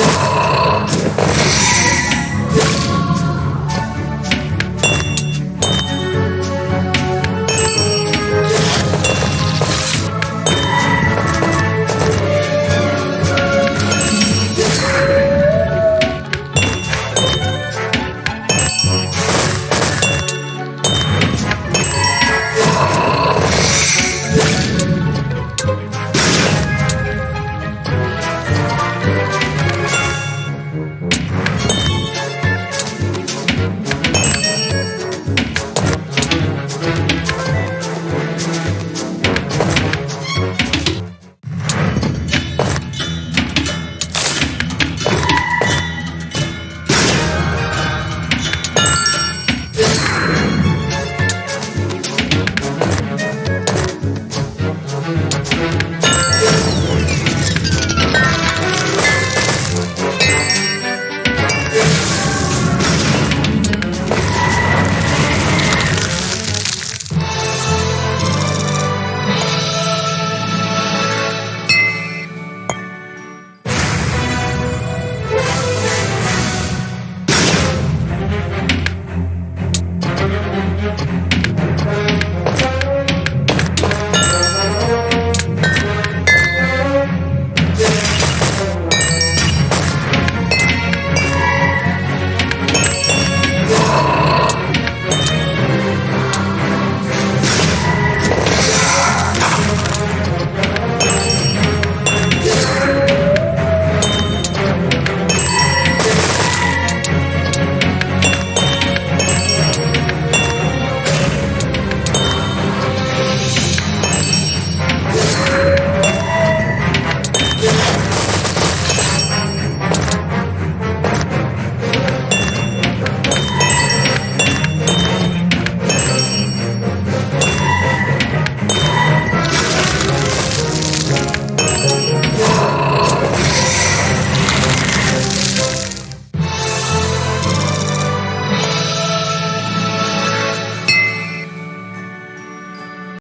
Yeah.